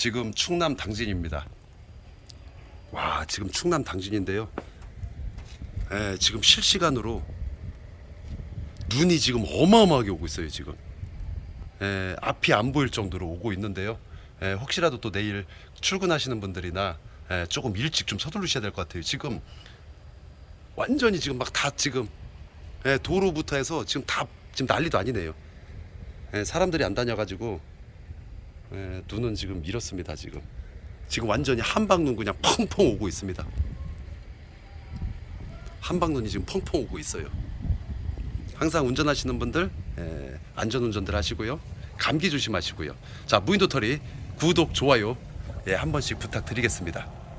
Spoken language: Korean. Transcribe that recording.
지금 충남 당진입니다. 와 지금 충남 당진인데요. 예, 지금 실시간으로 눈이 지금 어마어마하게 오고 있어요 지금. 예, 앞이 안 보일 정도로 오고 있는데요. 예, 혹시라도 또 내일 출근하시는 분들이나 예, 조금 일찍 좀 서두르셔야 될 것 같아요. 지금 완전히 지금 막 다 지금 예, 도로부터 해서 지금 다 지금 난리도 아니네요. 예, 사람들이 안 다녀가지고 예, 눈은 지금 이렇습니다. 지금 지금 완전히 한방눈 그냥 펑펑 오고 있습니다. 한방눈이 지금 펑펑 오고 있어요. 항상 운전하시는 분들 예, 안전운전들 하시고요. 감기 조심하시고요. 자 무인도터리 구독 좋아요 예, 한 번씩 부탁드리겠습니다.